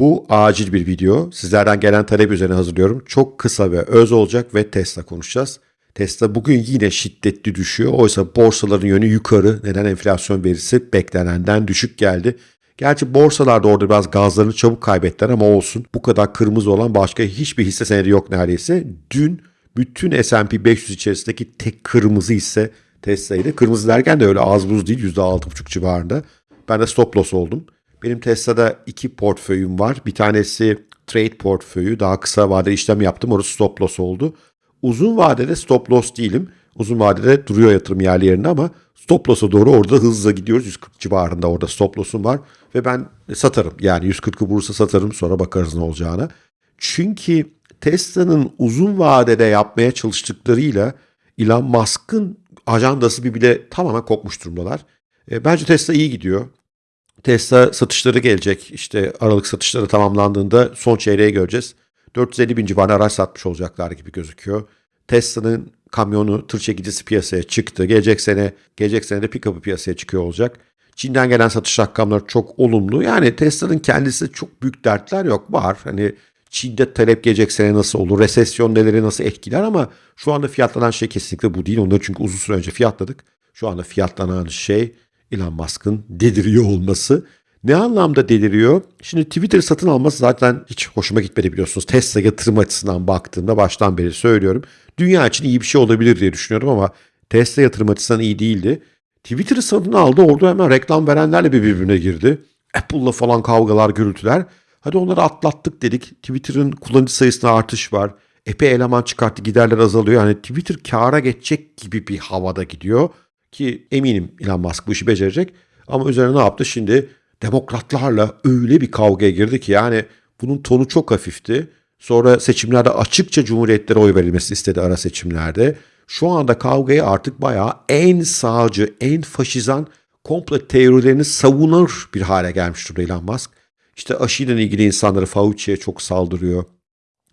Bu acil bir video. Sizlerden gelen talep üzerine hazırlıyorum. Çok kısa ve öz olacak ve Tesla konuşacağız. Tesla bugün yine şiddetli düşüyor. Oysa borsaların yönü yukarı. Neden enflasyon verisi beklenenden düşük geldi. Gerçi borsalarda orada biraz gazlarını çabuk kaybettiler ama olsun. Bu kadar kırmızı olan başka hiçbir hisse senedi yok neredeyse. Dün bütün S&P 500 içerisindeki tek kırmızı hisse Tesla'ydı. Kırmızı derken de öyle az buz değil %6,5 civarında. Ben de stop loss oldum. Benim Tesla'da iki portföyüm var. Bir tanesi trade portföyü. Daha kısa vadeli işlem yaptım. Orası stop loss oldu. Uzun vadede stop loss değilim. Uzun vadede duruyor yatırım yerli ama stop loss'a doğru orada hızla gidiyoruz. 140 civarında orada stop loss'um var. Ve ben satarım. Yani 140'ı vurursa satarım sonra bakarız ne olacağına. Çünkü Tesla'nın uzun vadede yapmaya çalıştıklarıyla Elon Musk'ın ajandası bir bile tamamen kopmuş durumdalar. E, bence Tesla iyi gidiyor. Tesla satışları gelecek. İşte Aralık satışları tamamlandığında son çeyreği göreceğiz. 450 bin civarında araç satmış olacaklar gibi gözüküyor. Tesla'nın kamyonu, tır çekicisi piyasaya çıktı. Gelecek sene, gelecek sene de pick-up'ı piyasaya çıkıyor olacak. Çin'den gelen satış rakamları çok olumlu. Yani Tesla'nın kendisi çok büyük dertler yok. Var. Hani Çin'de talep gelecek sene nasıl olur? Resesyon neleri nasıl etkiler ama şu anda fiyatlanan şey kesinlikle bu değil. Onları çünkü uzun süre önce fiyatladık. Şu anda fiyatlanan şey Elon Musk'ın deliriyor olması. Ne anlamda deliriyor? Şimdi Twitter satın alması zaten hiç hoşuma gitmedi biliyorsunuz. Tesla yatırım açısından baktığımda baştan beri söylüyorum. Dünya için iyi bir şey olabilir diye düşünüyorum ama Tesla yatırım açısından iyi değildi. Twitter'ı satın aldı orada hemen reklam verenlerle bir birbirine girdi. Apple'la falan kavgalar, gürültüler. Hadi onları atlattık dedik. Twitter'ın kullanıcı sayısına artış var. Epey eleman çıkarttı, giderler azalıyor. Yani Twitter kâra geçecek gibi bir havada gidiyor. Ki eminim Elon Musk bu işi becerecek. Ama üzerine ne yaptı? Şimdi demokratlarla öyle bir kavgaya girdi ki yani bunun tonu çok hafifti. Sonra seçimlerde açıkça cumhuriyetlere oy verilmesi istedi ara seçimlerde. Şu anda kavgayı artık bayağı en sağcı, en faşizan komple teorilerini savunur bir hale gelmiş durumda Elon Musk. İşte aşıyla ilgili insanları Fauci'ye çok saldırıyor.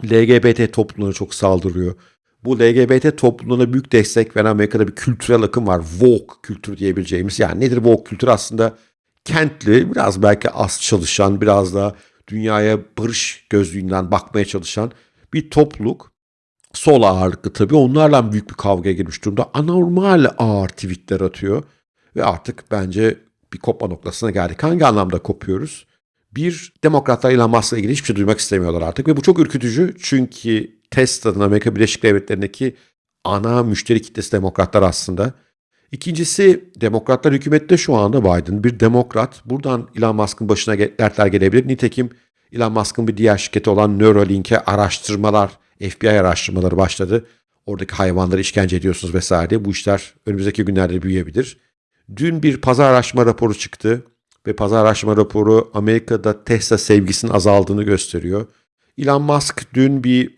LGBT toplumuna çok saldırıyor. Bu LGBT toplumuna büyük destek veren Amerika'da bir kültürel akım var. Woke kültür diyebileceğimiz. Yani nedir woke kültür? Aslında kentli, biraz belki az çalışan, biraz da dünyaya barış gözlüğünden bakmaya çalışan bir topluluk. Sol ağırlıklı tabii. Onlarla büyük bir kavgaya girmiş durumda. Anormal ağır tweetler atıyor. Ve artık bence bir kopma noktasına geldik. Hangi anlamda kopuyoruz? Bir, demokratlar Elon Musk'la ilgili hiçbir şey duymak istemiyorlar artık. Ve bu çok ürkütücü çünkü Tesla'nın Amerika Birleşik Devletleri'ndeki ana müşteri kitlesi demokratlar aslında. İkincisi demokratlar hükümette şu anda Biden bir demokrat. Buradan Elon Musk'ın başına dertler gelebilir. Nitekim Elon Musk'ın bir diğer şirketi olan Neuralink'e araştırmalar, FBI araştırmaları başladı. Oradaki hayvanları işkence ediyorsunuz vesaire. Bu işler önümüzdeki günlerde büyüyebilir. Dün bir pazar araştırma raporu çıktı ve pazar araştırma raporu Amerika'da Tesla sevgisinin azaldığını gösteriyor. Elon Musk dün bir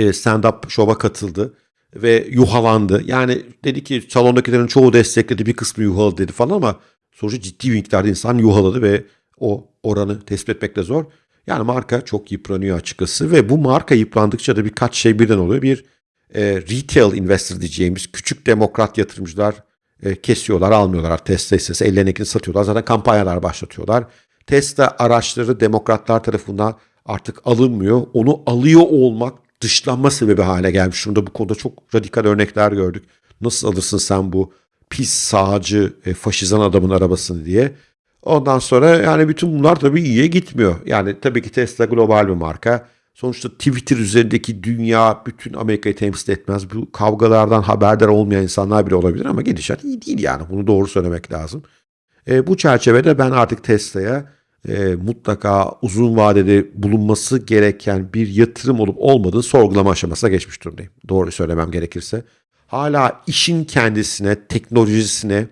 stand-up şova katıldı ve yuhalandı. Yani dedi ki salondakilerin çoğu destekledi bir kısmı yuhaladı dedi falan ama sonuçta ciddi bir miktarda insan yuhaladı ve o oranı tespit etmek de zor. Yani marka çok yıpranıyor açıkçası ve bu marka yıprandıkça da birkaç şey birden oluyor. Bir e, retail investor diyeceğimiz küçük demokrat yatırımcılar e, kesiyorlar, almıyorlar Tesla hissesi. Ellerindekini satıyorlar. Zaten kampanyalar başlatıyorlar. Tesla araçları demokratlar tarafından artık alınmıyor. Onu alıyor olmak dışlanma sebebi hale gelmiş durumda. Bu konuda çok radikal örnekler gördük. Nasıl alırsın sen bu pis sağcı e, faşizan adamın arabasını diye. Ondan sonra yani bütün bunlar tabii iyiye gitmiyor. Yani tabii ki Tesla global bir marka. Sonuçta Twitter üzerindeki dünya bütün Amerika'yı temsil etmez. Bu kavgalardan haberdar olmayan insanlar bile olabilir ama gidişat iyi değil yani. Bunu doğru söylemek lazım. E, bu çerçevede ben artık Tesla'ya e, mutlaka uzun vadede bulunması gereken bir yatırım olup olmadığı sorgulama aşamasına geçmiş durumdayım. Doğru söylemem gerekirse. Hala işin kendisine, teknolojisine,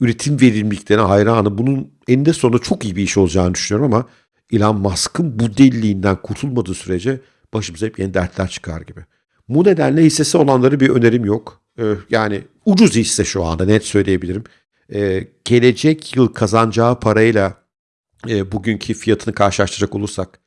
üretim verimliliklerine hayranı. Bunun eninde sonunda çok iyi bir iş olacağını düşünüyorum ama Elon Musk'ın bu deliliğinden kurtulmadığı sürece başımıza hep yeni dertler çıkar gibi. Bu nedenle hissesi olanları bir önerim yok. Ee, yani ucuz hisse şu anda net söyleyebilirim. Ee, gelecek yıl kazanacağı parayla e, bugünkü fiyatını karşılaştıracak olursak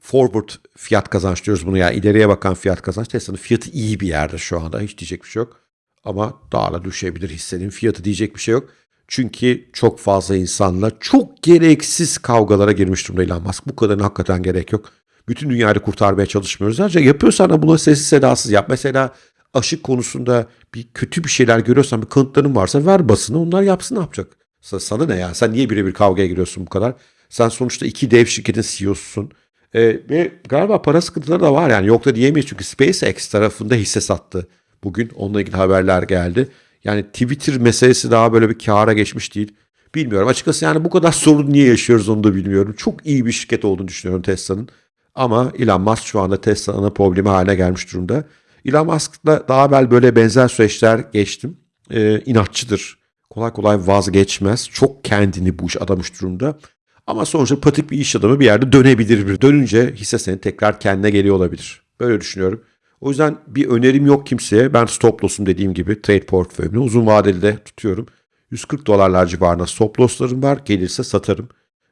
forward fiyat kazanç diyoruz bunu yani ileriye bakan fiyat kazanç. Tesla'nın fiyatı iyi bir yerde şu anda hiç diyecek bir şey yok. Ama daha da düşebilir hissenin fiyatı diyecek bir şey yok. Çünkü çok fazla insanla çok gereksiz kavgalara girmiş durumda Elon Musk. Bu kadarına hakikaten gerek yok. Bütün dünyayı kurtarmaya çalışmıyoruz. Ayrıca yapıyorsan da bunu sessiz sedasız yap. Mesela aşık konusunda bir kötü bir şeyler görüyorsan bir kanıtların varsa ver basını onlar yapsın ne yapacak? Sa- Sana ne ya? Sen niye birebir kavgaya giriyorsun bu kadar? Sen sonuçta iki dev şirketin CEO'susun. Ee, ve galiba para sıkıntıları da var yani yok da diyemeyiz çünkü SpaceX tarafında hisse sattı. Bugün onunla ilgili haberler geldi. Yani Twitter meselesi daha böyle bir kâra geçmiş değil. Bilmiyorum açıkçası yani bu kadar sorun niye yaşıyoruz onu da bilmiyorum. Çok iyi bir şirket olduğunu düşünüyorum Tesla'nın. Ama Elon Musk şu anda Tesla ana problemi haline gelmiş durumda. Elon Musk'la daha evvel böyle benzer süreçler geçtim. Ee, inatçıdır. Kolay kolay vazgeçmez. Çok kendini bu iş adamış durumda. Ama sonuçta patik bir iş adamı bir yerde dönebilir. Dönünce hisse senin tekrar kendine geliyor olabilir. Böyle düşünüyorum. O yüzden bir önerim yok kimseye. Ben stop loss'um dediğim gibi trade portföyümü uzun vadeli de tutuyorum. 140 dolarlar civarında stop loss'larım var. Gelirse satarım.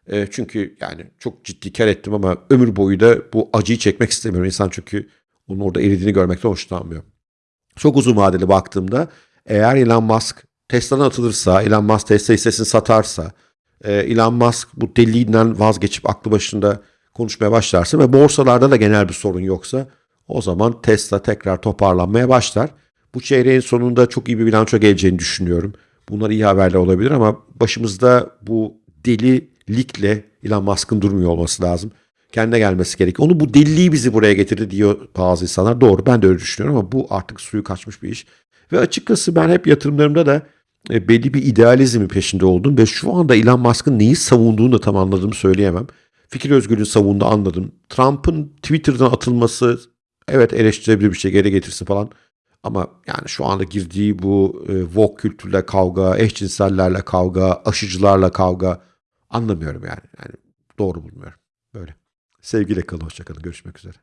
E, çünkü yani çok ciddi kar ettim ama ömür boyu da bu acıyı çekmek istemiyorum. İnsan çünkü onun orada eridiğini görmekten hoşlanmıyor. Çok uzun vadeli baktığımda eğer Elon Musk Tesla'dan atılırsa, Elon Musk Tesla hissesini satarsa, Elon Musk bu deliğinden vazgeçip aklı başında konuşmaya başlarsa ve borsalarda da genel bir sorun yoksa o zaman Tesla tekrar toparlanmaya başlar. Bu çeyreğin sonunda çok iyi bir bilanço geleceğini düşünüyorum. Bunlar iyi haberler olabilir ama başımızda bu delilikle Elon Musk'ın durmuyor olması lazım. Kendine gelmesi gerekiyor. Onu bu deliliği bizi buraya getirdi diyor bazı insanlar. Doğru ben de öyle düşünüyorum ama bu artık suyu kaçmış bir iş. Ve açıkçası ben hep yatırımlarımda da e, belli bir idealizmin peşinde oldum ve şu anda Elon Musk'ın neyi savunduğunu da tam anladığımı söyleyemem. Fikir özgürlüğünü savundu anladım. Trump'ın Twitter'dan atılması evet eleştirebilir bir şey geri getirsin falan. Ama yani şu anda girdiği bu e, woke kültürle kavga, eşcinsellerle kavga, aşıcılarla kavga anlamıyorum yani. Yani doğru bulmuyorum. Böyle. Sevgiyle kalın, hoşçakalın. Görüşmek üzere.